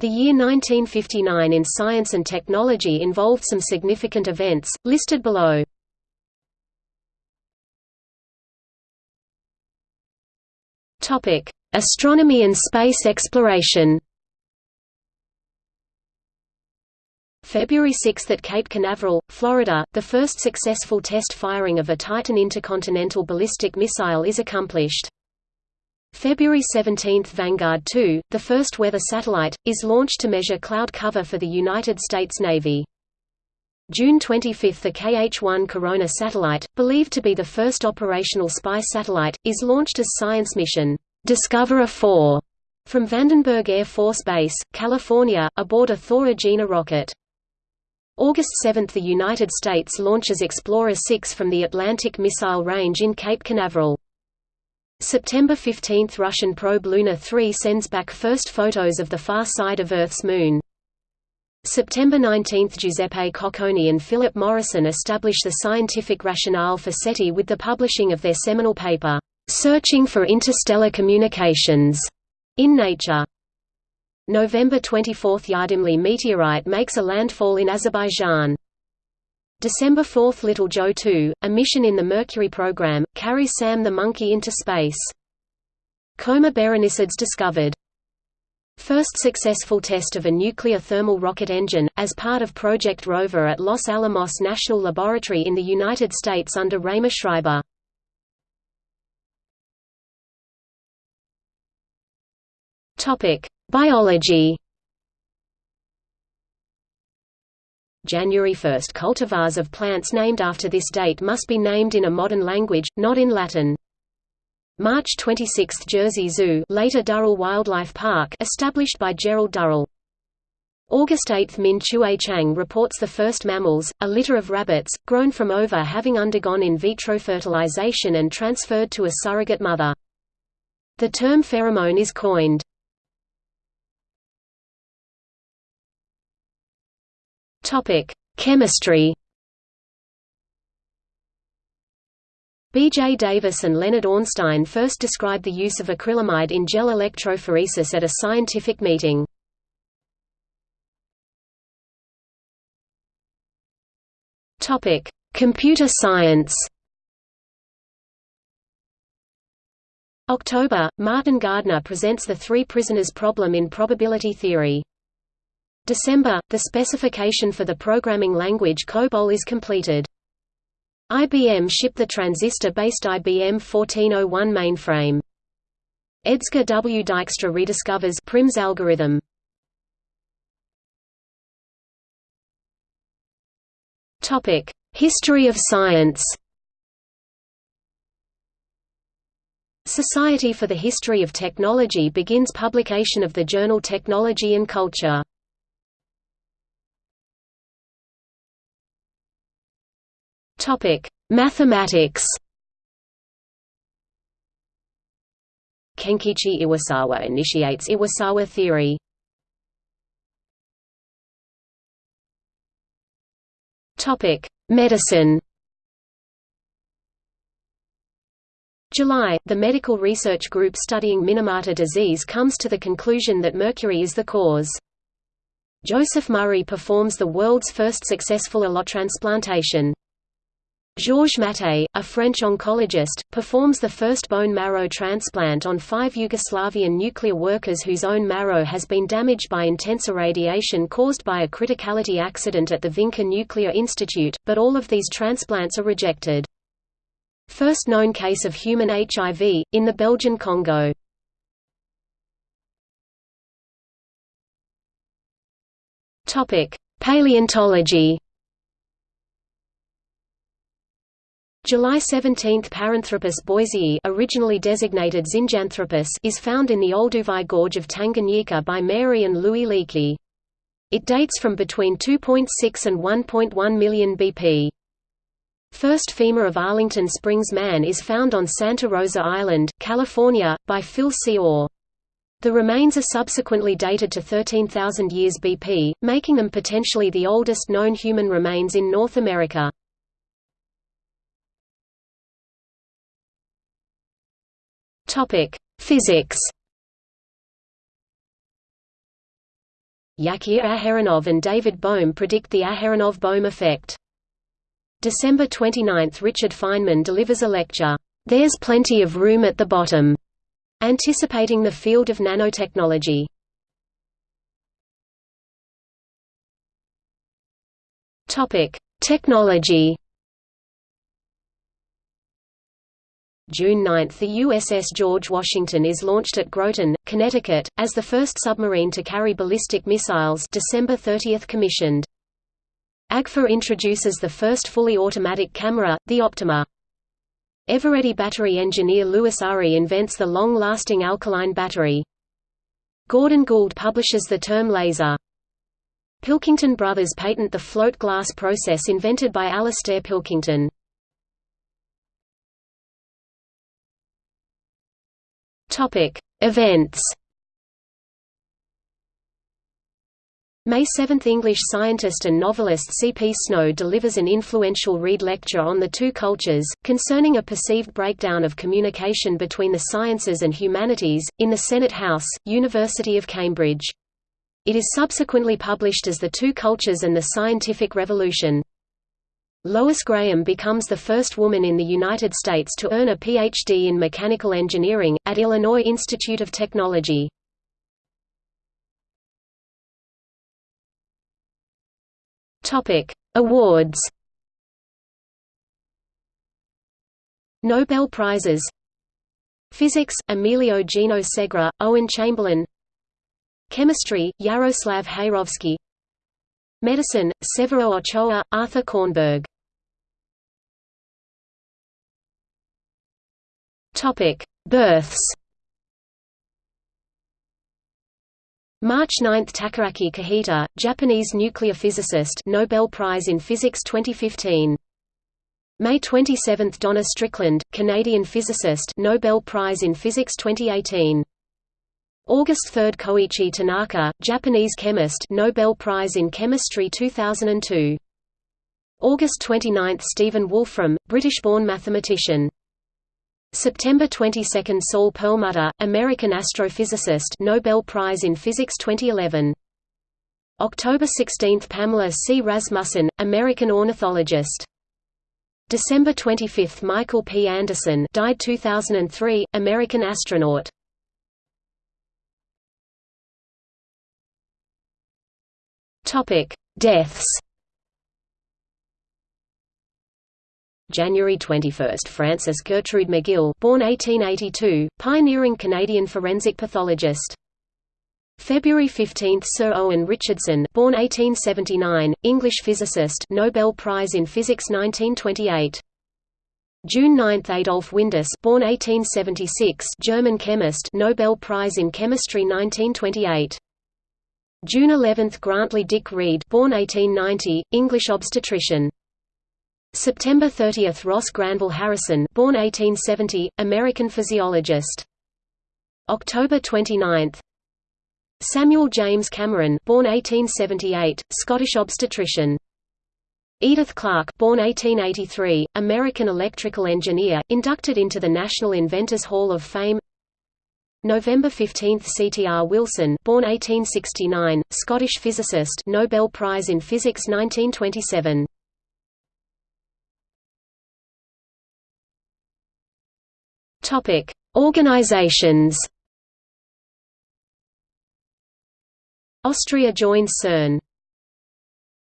The year 1959 in science and technology involved some significant events, listed below. Astronomy and space exploration February 6 at Cape Canaveral, Florida, the first successful test firing of a Titan intercontinental ballistic missile is accomplished. February 17 – Vanguard 2, the first weather satellite, is launched to measure cloud cover for the United States Navy. June 25 – The KH-1 Corona satellite, believed to be the first operational spy satellite, is launched as science mission, Discoverer 4, from Vandenberg Air Force Base, California, aboard a Thor Agena rocket. August 7 – The United States launches Explorer 6 from the Atlantic Missile Range in Cape Canaveral. September 15 – Russian probe Luna 3 sends back first photos of the far side of Earth's moon. September 19 – Giuseppe Cocconi and Philip Morrison establish the scientific rationale for SETI with the publishing of their seminal paper, "'Searching for Interstellar Communications' in Nature. November 24 – Yardimli meteorite makes a landfall in Azerbaijan. December 4 – Little Joe 2, a mission in the Mercury program, carries Sam the monkey into space. Coma Berenices discovered. First successful test of a nuclear thermal rocket engine, as part of Project Rover at Los Alamos National Laboratory in the United States under Raemer Schreiber. Biology January 1 – Cultivars of plants named after this date must be named in a modern language, not in Latin. March 26 – Jersey Zoo later Durrell Wildlife Park established by Gerald Durrell. August 8 – Min Chueh Chang reports the first mammals, a litter of rabbits, grown from ova having undergone in vitro fertilization and transferred to a surrogate mother. The term pheromone is coined. Topic: Chemistry. B. J. Davis and Leonard Ornstein first described the use of acrylamide in gel electrophoresis at a scientific meeting. Topic: Computer science. October, Martin Gardner presents the three prisoners problem in probability theory. December, the specification for the programming language COBOL is completed. IBM shipped the transistor-based IBM 1401 mainframe. Edsger W. Dijkstra rediscovers Prim's algorithm. Topic: History of science. Society for the History of Technology begins publication of the journal Technology and Culture. Topic: Mathematics. Kenkichi Iwasawa initiates Iwasawa theory. Topic: Medicine. July, the medical research group studying Minamata disease comes to the conclusion that mercury is the cause. Joseph Murray performs the world's first successful allotransplantation. Georges Mattei, a French oncologist, performs the first bone marrow transplant on five Yugoslavian nuclear workers whose own marrow has been damaged by intense irradiation caused by a criticality accident at the Vinca Nuclear Institute, but all of these transplants are rejected. First known case of human HIV, in the Belgian Congo. Paleontology July 17 Paranthropus boisei originally designated Zinjanthropus is found in the Olduvai Gorge of Tanganyika by Mary and Louis Leakey. It dates from between 2.6 and 1.1 million BP. First femur of Arlington Springs man is found on Santa Rosa Island, California, by Phil C. Orr. The remains are subsequently dated to 13,000 years BP, making them potentially the oldest known human remains in North America. Topic: Physics. Yakir Aharonov and David Bohm predict the Aharonov-Bohm effect. December 29 – Richard Feynman delivers a lecture, "'There's Plenty of Room at the Bottom' anticipating the field of nanotechnology. Technology June 9 – The USS George Washington is launched at Groton, Connecticut, as the first submarine to carry ballistic missiles December 30 – commissioned. AGFA introduces the first fully automatic camera, the Optima. Eveready battery engineer Louis Urry invents the long-lasting alkaline battery. Gordon Gould publishes the term laser. Pilkington brothers patent the float glass process invented by Alastair Pilkington. Topic: Events. May 7 – English scientist and novelist C. P. Snow delivers an influential Rede lecture on the two cultures, concerning a perceived breakdown of communication between the sciences and humanities, in the Senate House, University of Cambridge. It is subsequently published as The Two Cultures and the Scientific Revolution. Lois Graham becomes the first woman in the United States to earn a Ph.D. in mechanical engineering, at Illinois Institute of Technology. Awards Nobel Prizes Physics, Emilio Gino Segre, Owen Chamberlain Chemistry, Jaroslav Heyrovsky Medicine, Severo Ochoa, Arthur Kornberg Births. March 9 – Takaaki Kajita, Japanese nuclear physicist Nobel Prize in Physics 2015. May 27 – Donna Strickland, Canadian physicist Nobel Prize in Physics 2018. August 3 – Koichi Tanaka, Japanese chemist Nobel Prize in Chemistry 2002. August 29 – Stephen Wolfram, British-born mathematician September 22 – Saul Perlmutter, American astrophysicist Nobel Prize in Physics 2011. October 16 – Pamela C. Rasmussen, American ornithologist. December 25 – Michael P. Anderson died 2003, American astronaut. Deaths January 21, Frances Gertrude McGill, born 1882, pioneering Canadian forensic pathologist. February 15, Sir Owen Richardson, born 1879, English physicist, Nobel Prize in Physics 1928. June 9, Adolf Windaus, born 1876, German chemist, Nobel Prize in Chemistry 1928. June 11, Grantly Dick Read, born 1890, English obstetrician. September 30 – Ross Granville Harrison born 1870, American physiologist. October 29 Samuel James Cameron born 1878, Scottish obstetrician. Edith Clarke born 1883, American electrical engineer, inducted into the National Inventors Hall of Fame November 15 – C. T. R. Wilson born 1869, Scottish physicist Nobel Prize in Physics 1927 Topic: Organizations. Austria joins CERN.